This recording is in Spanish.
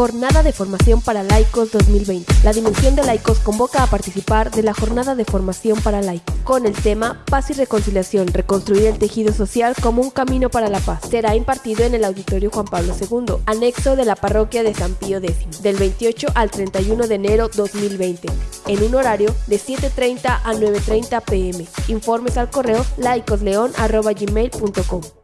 Jornada de Formación para Laicos 2020. La Dimensión de Laicos convoca a participar de la Jornada de Formación para Laicos con el tema Paz y Reconciliación, reconstruir el tejido social como un camino para la paz. Será impartido en el Auditorio Juan Pablo II, anexo de la parroquia de San Pío X, del 28 al 31 de enero 2020, en un horario de 7.30 a 9.30 pm. Informes al correo laicosleon.gmail.com